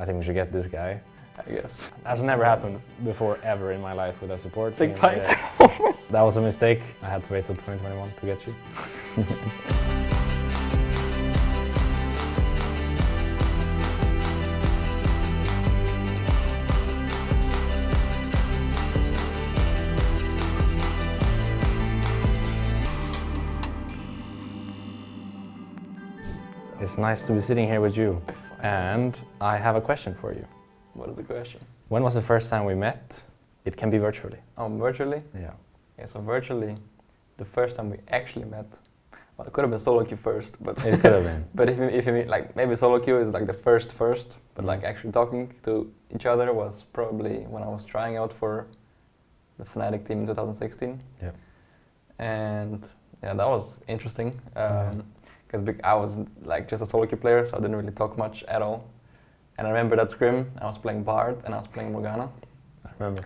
I think we should get this guy. I guess. That's never happened before ever in my life with a support Big. Yeah. that was a mistake. I had to wait till 2021 to get you. It's nice to be sitting here with you. And I have a question for you. What is the question? When was the first time we met? It can be virtually. Um, virtually? Yeah. Yeah, so virtually, the first time we actually met, well, it could have been solo queue first, but It could have been. but if you, if you mean like maybe solo queue is like the first first, but like mm-hmm. actually talking to each other was probably when I was trying out for the Fnatic team in 2016. Yeah. And yeah, that was interesting Yeah. Because I was like just a solo queue player, so I didn't really talk much at all. And I remember that scrim, I was playing Bard and I was playing Morgana. I remember.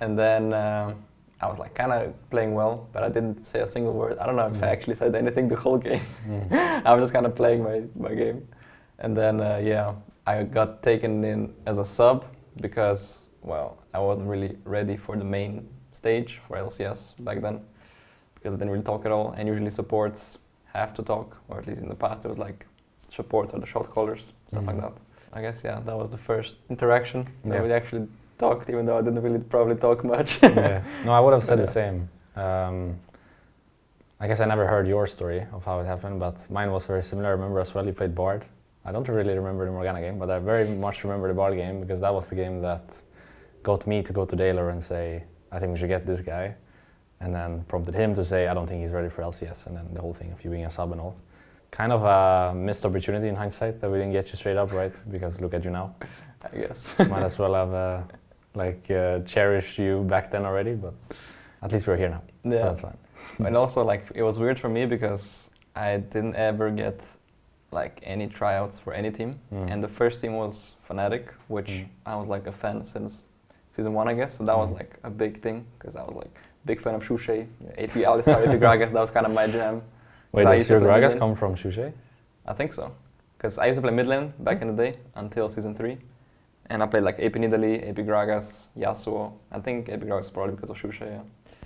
And then um, I was like kind of playing well, but I didn't say a single word. I don't know if I Mm. actually said anything the whole game. Mm. I was just kind of playing my, my game. And then, uh, yeah, I got taken in as a sub because, well, I wasn't really ready for the main stage for LCS back then because I didn't really talk at all. And usually supports have to talk, or at least in the past it was like support or the shot callers, stuff like Mhm. that. I guess, yeah, that was the first interaction that Yeah. we actually talked, even though I didn't really probably talk much. yeah. No, I would have said But, the same. Um, I guess I never heard your story of how it happened, but mine was very similar. I remember as well you played Bard. I don't really remember the Morgana game, but I very much remember the Bard game because that was the game that got me to go to Deilor and say, I think we should get this guy. And then prompted him to say, I don't think he's ready for LCS. And then the whole thing of you being a sub and all. Kind of a missed opportunity in hindsight that we didn't get you straight up, right? Because look at you now. I guess. Might as well have uh, like uh, cherished you back then already, but at least we're here now. So Yeah. that's fine. and also like it was weird for me because I didn't ever get like any tryouts for any team, Mm. and the first team was Fnatic, which Mm. I was like a fan since season one, I guess. So that was Mm. like a big thing because I was like big fan of Shushei, AP Alistar, AP Gragas. That was kind of my jam. Wait, does to your Gragas come from Shushei? I think so, because I used to play mid lane back in the day until season three, and I played like AP Nidalee, AP Gragas, Yasuo. I think AP Gragas is probably because of Shushei.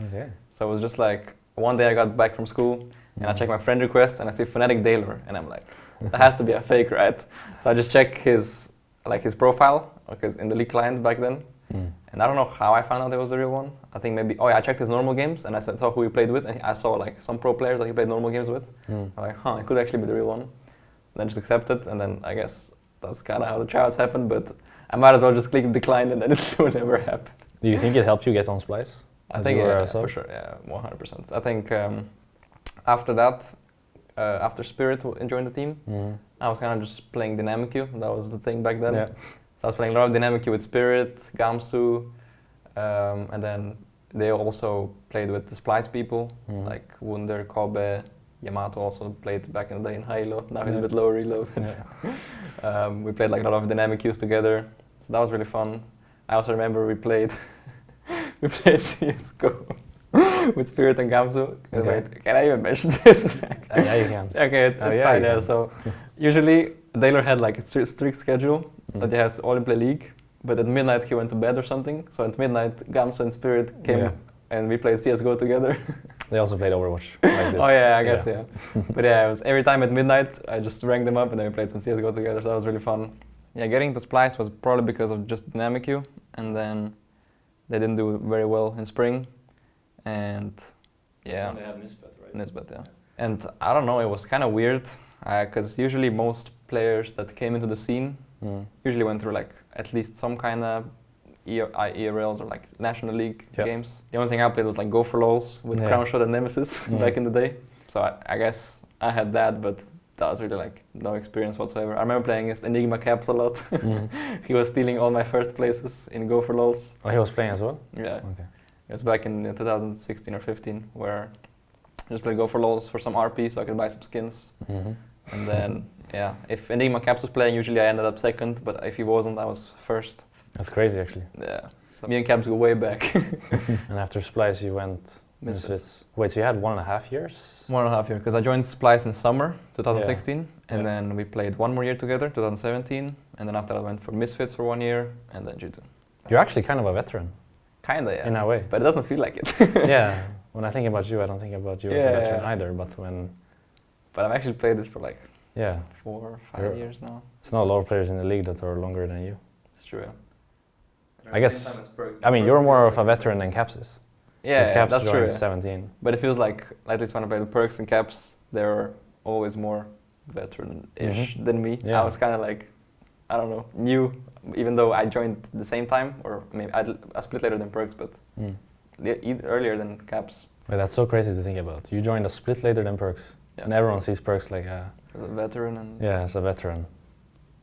Yeah. Okay. So it was just like one day I got back from school and I check Mm. my friend request and I see Fnatic Deilor and I'm like, that has to be a fake, right? So I just check his like his profile because in the league client back then, Mm. And I don't know how I found out it was the real one. I think maybe oh yeah, I checked his normal games and I said, saw who he played with and I saw like some pro players that he played normal games with. Mm. I'm like, huh, it could actually be the real one. And Then just accept it and then I guess that's kind of how the tryouts happened. But I might as well just click decline and then it will never happen. Do you think it helped you get on Splyce? I think were yeah, for sure, yeah, one hundred percent. I think um, after that, uh, after Spirit joined the team, Mm. I was kind of just playing dynamic. That was the thing back then. Yeah. So I was playing a lot of dynamic queue with Spirit, Gamsu, um, and then they also played with the Splyce people Mm. like Wunder, Kobbe, Yamato also played back in the day in Halo. Now he's a Yeah. bit lower reload. Yeah. um, we played like a lot of dynamic queues together, so that was really fun. I also remember we played we played CS:GO with Spirit and Gamsu. Okay. Wait, can I even mention this? Uh, yeah, you can. okay, it's, Oh, it's yeah, fine. Yeah. So usually Deilor had like a strict schedule Mm. that he has all in play league, but at midnight he went to bed or something. So at midnight Gamsu and Spirit came Yeah. and we played CS:GO together. They also played Overwatch like this. Oh yeah, I guess yeah. but yeah, it was every time at midnight I just rang them up and then we played some CS:GO together. So that was really fun. Yeah, getting to Splyce was probably because of just dynamic queue, and then they didn't do very well in spring, and yeah, They have Nisbeth, right? Nisbeth, yeah. And I don't know, it was kind of weird because usually most players that came into the scene Mm. usually went through like at least some kind of ERLs or like National League Yeah. games. The only thing I played was like Go4LoLs with Yeah. Crownshot and Nemesis Yeah. back in the day. So I, I guess I had that, but that was really like no experience whatsoever. I remember playing against Enigma Caps a lot. Mm. he was stealing all my first places in Go for Lols. Oh, he was playing as well? Yeah, Okay. it was back in uh, 2016 or 15 where I just played Go4LoLs for some RP so I could buy some skins. Mm-hmm. And then, yeah, if Enigma Caps was playing, usually I ended up second, but if he wasn't, I was first. That's crazy, actually. Yeah. So me and Caps go way back. and after Splyce, you went Misfits. Wait, so you had one and a half years? One and a half year, because I joined Splyce in summer 2016, and Yeah. then we played one more year together, 2017, and then after I went for Misfits for one year, and then G2. You're actually kind of a veteran Kinda, yeah. in a way. But it doesn't feel like it. yeah. When I think about you, I don't think about you as a Yeah. veteran either. But when, but I've actually played this for like yeah, four or 5 You're- years now. it's not a lot of players in the league that are longer than you. It's true. Yeah. I guess- I mean, you're more of a veteran than Caps is. Yeah, yeah, Caps that's true. yeah. 17. But it feels like, at least when I play the Perkz and caps, they're always more veteran-ish Mhm. than me. Yeah. I was kind of like, I don't know, new, even though I joined the same time, or maybe I, I split later than Perkz, but Mm. earlier than caps But that's so crazy to think about. You joined a split later than Perkz, Yeah. and everyone sees Perkz like a as a veteran and yeah as a veteran,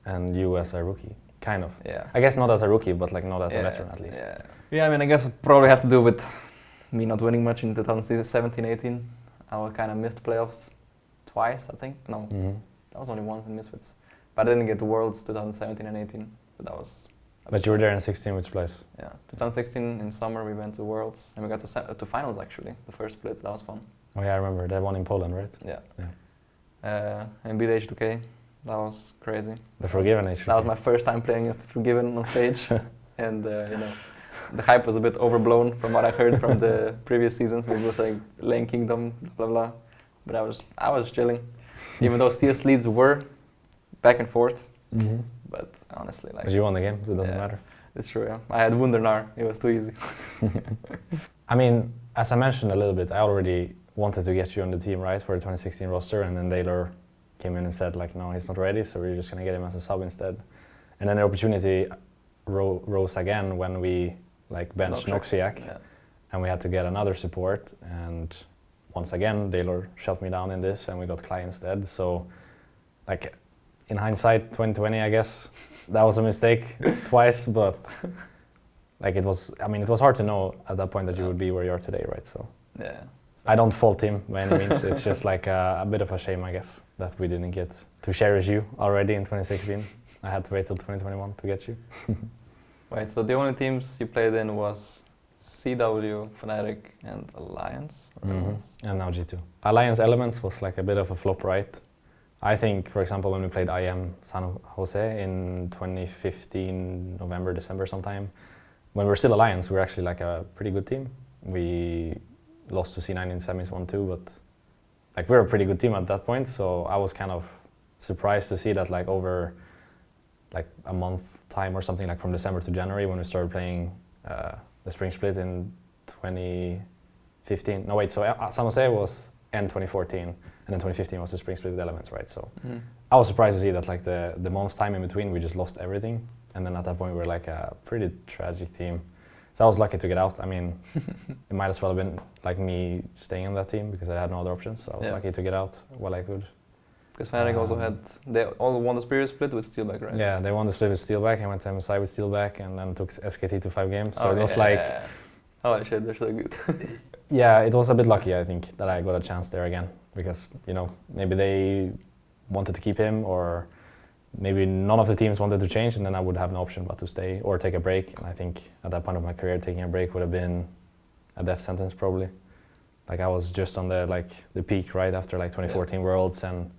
and you as a rookie, kind of. yeah. I guess not as a rookie, but like not as yeah, a veteran at least. Yeah. yeah, I mean, I guess it probably has to do with me not winning much in 2017-18. I kind of missed playoffs twice, I think. No, hmm that was only once in Misfits. But I didn't get to Worlds 2017 and 18. But that was. But you were there in 16 which place? Yeah, 2016 in summer we went to Worlds and we got to uh, to finals actually. The first split that was fun. Oh yeah, I remember that one in Poland, right? Yeah. Yeah. Uh, and beat H2K. That was crazy. The Forgiven age. That was my first time playing against Forgiven on stage, and uh, you know, the hype was a bit overblown from what I heard from the previous seasons. We were saying Lane Kingdom, blah blah. Blah. But I was I was chilling, even though CS leads were back and forth. hmm But honestly, like But you won the game, so it doesn't Yeah. matter. it's true. Yeah. I had Wundernar. It was too easy. I mean, as I mentioned a little bit, I already wanted to get you on the team, right, for the 2016 roster, and then Deilor came in and said, like, no, he's not ready, so we're just going to get him as a sub instead. And then the opportunity ro- rose again when we, like, benched Noxiak, Yeah. and we had to get another support, and once again, Deilor shut me down in this, and we got Klaj instead, so, like, in hindsight, 2020, I guess, that was a mistake twice, but, like, it was, I mean, it was hard to know at that point that you would be where you are today, right, so. Yeah. I don't fault him by any means. it's just like a, a bit of a shame, I guess, that we didn't get to cherish you already in 2016. I had to wait till 2021 to get you. Right. So the only teams you played in was CW, Fnatic, and Alliance. or Mhm. And now G2. Alliance Elements was like a bit of a flop, right? I think, for example, when we played IEM San Jose in 2015, November, December sometime, when we were still Alliance, we were actually like a pretty good team. We lost to C9 in semis 1-2, but like we were a pretty good team at that point, so I was kind of surprised to see that like over like a month time or something like from December to January when we started playing uh, the spring split in 2015. No wait, so uh, San Jose was end 2014 and then 2015 was the spring split with Elements, right? So Mhm. I was surprised to see that like the the month time in between we just lost everything and then at that point we were like a pretty tragic team. So I was lucky to get out. I mean, it might as well have been like me staying on that team because I had no other options. So I was Yeah. lucky to get out while I could. Because Fnatic also Um, had they all won the Spirit split with Steelback, right? Yeah, they won the split with Steelback. I went to MSI with Steelback and then took SKT to five games. So Oh, it was yeah. like, oh shit, they're so good. yeah, it was a bit lucky, I think, that I got a chance there again because, you know, maybe they wanted to keep him or maybe none of the teams wanted to change and then I would have an option but to stay or take a break. And I think at that point of my career, taking a break would have been a death sentence probably. Like I was just on the like the peak right after like 2014 Worlds and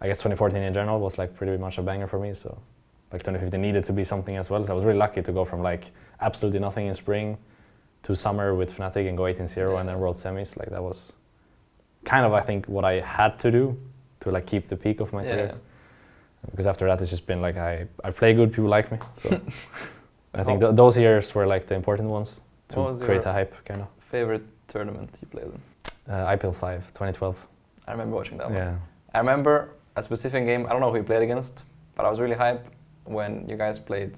I guess 2014 in general was like pretty much a banger for me. So like 2015 needed to be something as well. So I was really lucky to go from like absolutely nothing in spring to summer with Fnatic and go 18-0 and then World Semis. Like that was kind of I think what I had to do to like keep the peak of my yeah. career. Because after that it's just been like I, I play good, people like me. So I think th- those years were like the important ones to create a hype kind of. Favorite tournament you played in? Uh, IPL 5, 2012. I remember watching that one. Yeah. I remember a specific game. I don't know who you played against, but I was really hyped when you guys played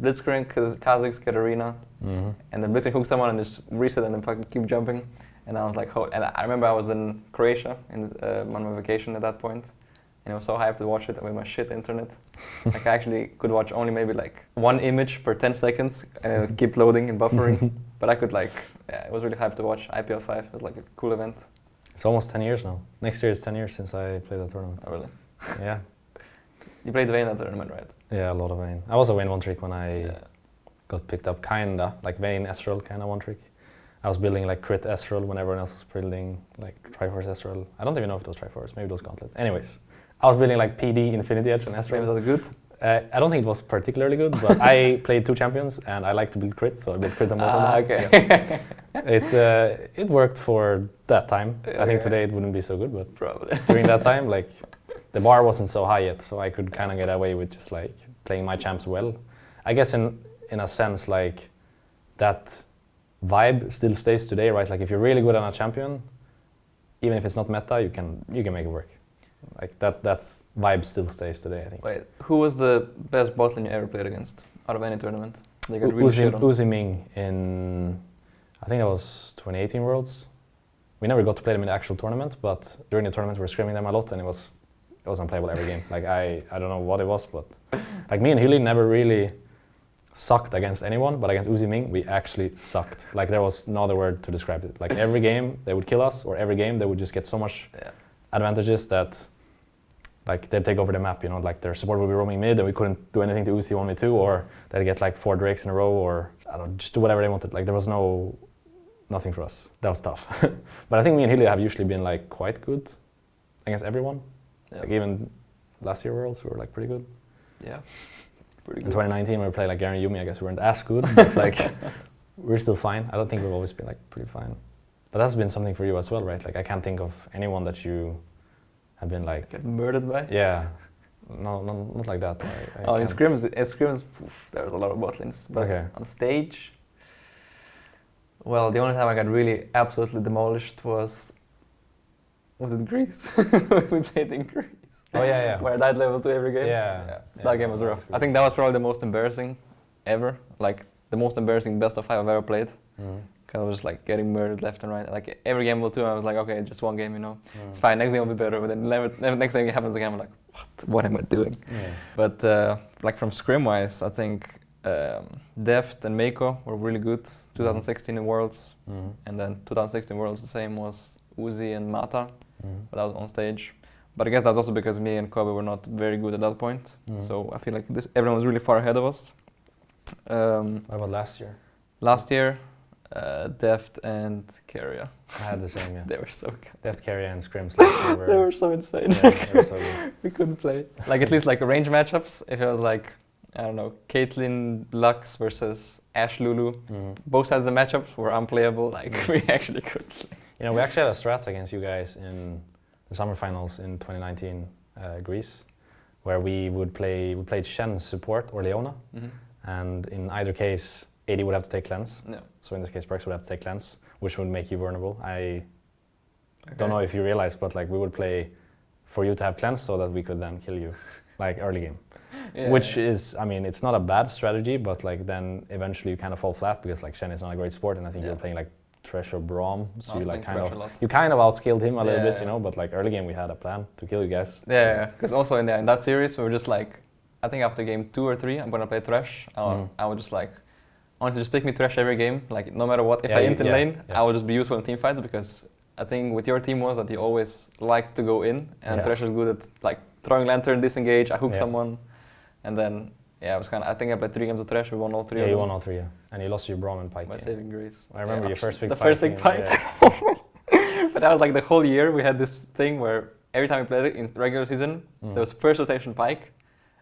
Kaz- Kazakhs, Katarina, hmm and then Blitzcrank hooked someone and just reset and then fucking keep jumping. And I was like, oh, and I remember I was in Croatia in, uh, on my vacation at that point, and I was so hyped to watch it with my shit internet. like I actually could watch only maybe like one image per 10 seconds, uh, keep loading and buffering. but I could like, yeah, it was really hyped to watch. IPL 5 it was like a cool event. It's almost 10 years now. Next year is 10 years since I played that tournament. Oh, really? yeah. You played Vayne that tournament, right? Yeah, a lot of Vayne. I was a Vayne one trick when I Yeah. got picked up, kinda like Vayne, Ezreal, kinda one trick. I was building like crit Ezreal when everyone else was building like Triforce Ezreal. I don't even know if it was Triforce, maybe it was Gauntlet. Anyways, I was building like PD, Infinity Edge, and Ezreal. that's good. Uh, I don't think it was particularly good, but I played two champions and I like to build crit, so I built crit and Mortal Ah, okay. Yeah. It uh, it worked for that time. I think today it wouldn't be so good, but Probably. during that time, like the bar wasn't so high yet, so I could kind of get away with just like playing my champs well. I guess in in a sense, like that vibe still stays today, right? Like if you're really good on a champion, even if it's not meta, you can you can make it work. Like that that's vibe still stays today. I think. Wait, who was the best bot lane you ever played against out of any tournament? They got really Uzi. Uzi Ming in, I think that was 2018 Worlds. We never got to play them in the actual tournament, but during the tournament we were scrimming them a lot, and it was it was unplayable every game. Like I I don't know what it was, but like me and Hilly never really sucked against anyone, but against Uzi Ming we actually sucked. Like there was no other word to describe it. Like every game they would kill us, or every game they would just get so much Yeah. Advantages that like they'd take over the map, you know, like their support would be roaming mid and we couldn't do anything to Uzi 1v2 or they'd get like four Drakes in a row or I don't know, just do whatever they wanted. Like there was no nothing for us. That was tough. but I think me and Hilly have usually been like quite good against everyone. Yeah. Like even last year Worlds we were like pretty good. yeah. Pretty good. In 2019 when we played like Garen Yuumi, I guess we weren't as good, but like we're still fine. I don't think we've always been like pretty fine. But that's been something for you as well, right? Like I can't think of anyone that you have been like Get murdered by? yeah, no, no not like that. I, I Oh, in scrims, in scrims, poof, there was a lot of bot lanes. But Okay. on stage, well, the only time I got really absolutely demolished was was it Greece? we played in Greece. Oh yeah, yeah. Where I died level two every game. Yeah, that yeah, game was rough. I think that was probably the most embarrassing ever. Like the most embarrassing best of five I've ever played. Mm. Cause I was just like getting murdered left and right. Like every game will two, I was like, okay, just one game, you know, it's fine. Next game will be better. But then never, never, next thing happens again, I'm like, what? What am I doing? Yeah. But uh, like from scrim wise, I think um, Deft and Meiko were really good. 2016 in Worlds, Mm. and then 2016 Worlds the same was Uzi and Mata, Mm. but that was on stage. But I guess that's also because me and Kobbe were not very good at that point. Mm. So I feel like this, everyone was really far ahead of us. Um, What about last year? last year, uh, Deft and Keria, I had the same. Yeah. they were so good. Deft carry and scrims year were. They were so insane. yeah, they were so good. we couldn't play. Like at least like range matchups. If it was like I don't know, Caitlyn Lux versus Ashe Lulu, Mm. both sides of the matchups were unplayable. Like Mm. we actually couldn't. Play. You know, we actually had a strats against you guys in the summer finals in 2019 uh, Greece, where we would play. We played Shen support or Leona, and in either case, AD would have to take cleanse. No. So in this case, Perkz would have to take cleanse, which would make you vulnerable. I Okay. don't know if you realize, but like we would play for you to have cleanse so that we could then kill you, like early game. Yeah, Which yeah. is, I mean, it's not a bad strategy, but like then eventually you kind of fall flat because like Shen is not a great sport, and I think Yeah. were playing like Thresh or Braum, so you like kind of you kind of outskilled him a little bit, you know. But like early game, we had a plan to kill you guys. Yeah, because also in, the, in that series we were just like, I think after game two or three, I'm gonna play Thresh. I, Mm. I would just like, honestly, just pick me Thresh every game. Like no matter what, if Yeah, I int in yeah, lane, yeah. I will just be useful in team fights because I think with your team was that you always liked to go in, and. Thresh is good at like throwing lantern, disengage, I hook someone, and then yeah, I was kind of. I think I played three games of Thresh. We won all three. yeah, you won all three, yeah. and you lost your Braum and Pyke. yeah. saving grace. I remember your first big the first big fight. but that was like the whole year. We had this thing where every time we played it in regular season, Mm. there was first rotation Pyke.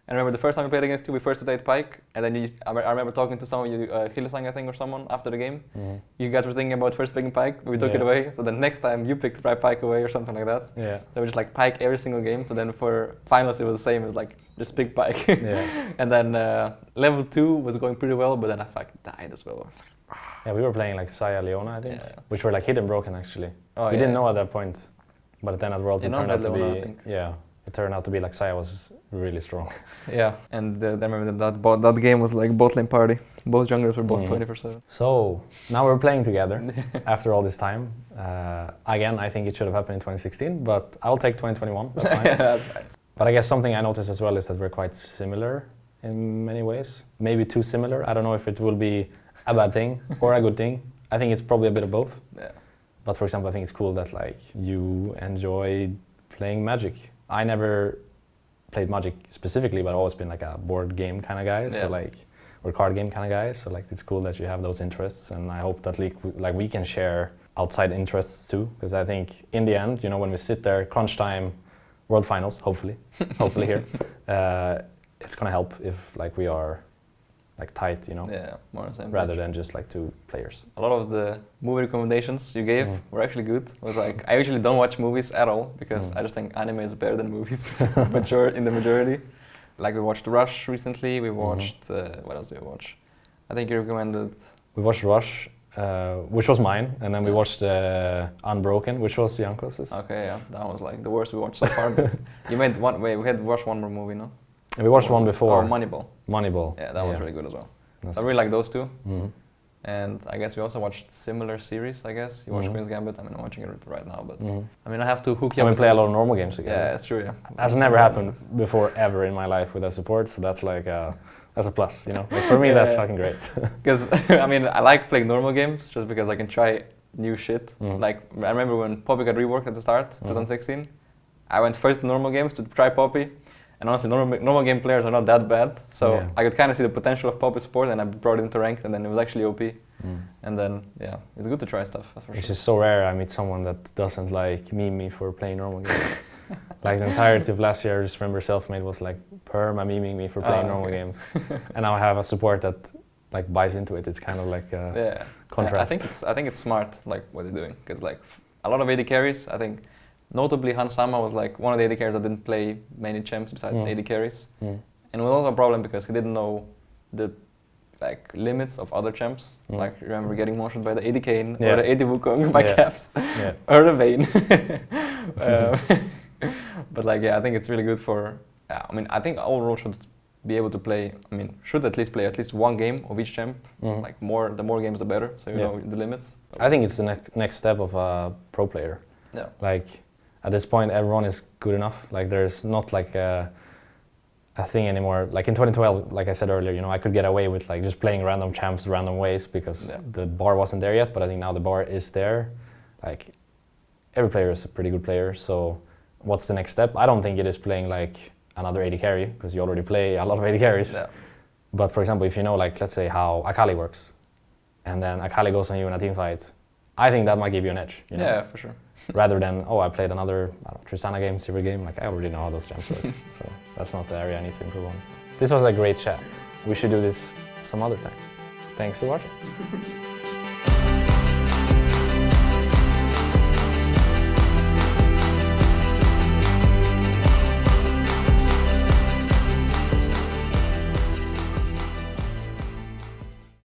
And I remember the first time we played against you, we first rotate Pyke, and then you, I, I remember talking to someone, you, uh, Hylissang, I think, or someone after the game. Mhm. You guys were thinking about first picking Pyke, but we took it away. So the next time you picked Pri- Pyke away or something like that. Yeah, So we just like Pyke every single game. So then for finals, it was the same. It was like just pick Pyke. yeah, and then uh, level two was going pretty well, but then I like died as well. yeah. We were playing like Xayah Leona, I think, Yeah. which were like hidden broken actually. Oh, we yeah. didn't know at that point, but then at Worlds it turned out to be think. yeah. It turned out to be like Xayah was really strong. Yeah, and uh, I remember that that, bot, that game was like bot lane party. Both junglers were both Mhm. 24 7. So now we're playing together after all this time. Uh, again, I think it should have happened in 2016, but I'll take 2021. That's fine. yeah, That's fine. but I guess something I noticed as well is that we're quite similar in many ways. Maybe too similar. I don't know if it will be a bad thing or a good thing. I think it's probably a bit of both. Yeah. But for example, I think it's cool that like you enjoy playing Magic. I never played Magic specifically, but I've always been like a board game kind of guy. Yeah. So like we're card game kind of guy. so like it's cool that you have those interests, and I hope that like we, like we can share outside interests too, because I think in the end, you know, when we sit there, crunch time, world finals, hopefully, hopefully here, uh, it's gonna help if like we are like tight, you know, Yeah, more the same rather page. than just like two players. A lot of the movie recommendations you gave Mm. were actually good. It was like I usually don't watch movies at all because Mm. I just think anime is better than movies, major in the majority. Like we watched Rush recently. We Mm-hmm. watched uh, what else did we watch? I think you recommended. We watched Rush, uh, which was mine, and then we watched uh, Unbroken, which was Jankos's. Okay, yeah, that was like the worst we watched so far. but you made one. Wait, we had watched one more movie, no? And we watched one before, Oh, Moneyball. Moneyball. Yeah, that was really good as well. That's- I really like those two. Mhm. And I guess we also watched similar series. I guess you watched Mhm. Queen's Gambit. I mean, I'm watching it right now, but Mhm. I mean, I have to hook you up. we play a lot of normal games together. Yeah, it's true. Yeah, That's never happened before ever in my life with a support, so that's like a, that's a plus, you know. Like for me, that's Yeah. fucking great. Because I mean, I like playing normal games just because I can try new shit. Mhm. Like I remember when Poppy got reworked at the start, Mhm. 2016. I went first to normal games to try Poppy, and honestly, normal normal game players are not that bad. So Yeah. I could kind of see the potential of Poppy support, and I brought it into ranked, and then it was actually OP. Mm. And then yeah, it's good to try stuff. It's sure. just so rare I meet someone that doesn't like meme me for playing normal games. like the entirety of last year, I just remember Selfmade was like perma memeing me for Ah, playing normal okay. games, and now I have a support that like buys into it. It's kind of like a yeah. contrast. I think it's I think it's smart like what they're doing because like a lot of AD carries. I think notably Hans Sama was like one of the AD carries that didn't play many champs besides Mm. AD carries, Mm. and it was also a problem because he didn't know the like limits of other champs. Mm. Like remember getting motioned by the AD Kayn Yeah. or the AD Wukong by Yeah. Caps Yeah. or the Vayne. um, but like yeah, I think it's really good for. Yeah, I mean I think all roles should be able to play. I mean should at least play at least one game of each champ. Mhm. Like more, the more games the better. So you know the limits. I think it's the next next step of a pro player. Yeah. Like at this point, everyone is good enough. Like there's not like a, a thing anymore. Like in 2012, like I said earlier, you know, I could get away with like just playing random champs random ways because Yeah. the bar wasn't there yet. But I think now the bar is there. Like every player is a pretty good player. So what's the next step? I don't think it is playing like another 80 carry because you already play a lot of 80 carries. Yeah. But for example, if you know, like, let's say how Akali works, and then Akali goes on you in a team fight, I think that might give you an edge. You know? Yeah, for sure. Rather than, oh, I played another I don't know, Tristana game, Sivir game, like I already know how those jumps work. so that's not the area I need to improve on. This was a great chat. We should do this some other time. Thanks for watching.